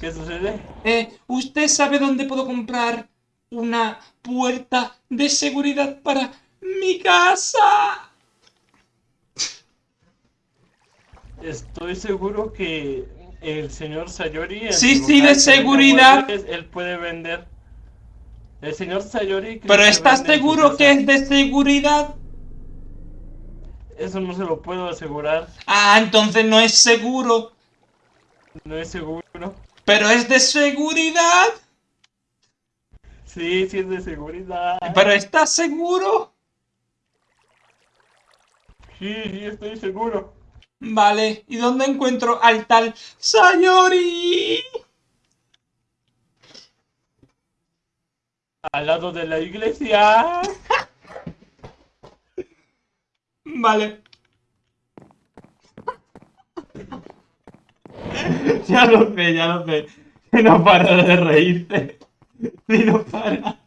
¿Qué sucede? Eh, ¿usted sabe dónde puedo comprar una puerta de seguridad para mi casa? Estoy seguro que el señor Sayori. Sí, sí, de seguridad. Él puede vender. El señor Sayori. ¿Pero estás seguro que es de seguridad? Eso no se lo puedo asegurar. Ah, entonces no es seguro. No es seguro. ¿Pero es de seguridad? Sí, sí es de seguridad. ¿Pero estás seguro? Sí, sí, estoy seguro. Vale, ¿y dónde encuentro al tal Sayori? Al lado de la iglesia. Vale. Ya lo sé, ya lo sé. Si no para de reírte. Si no para.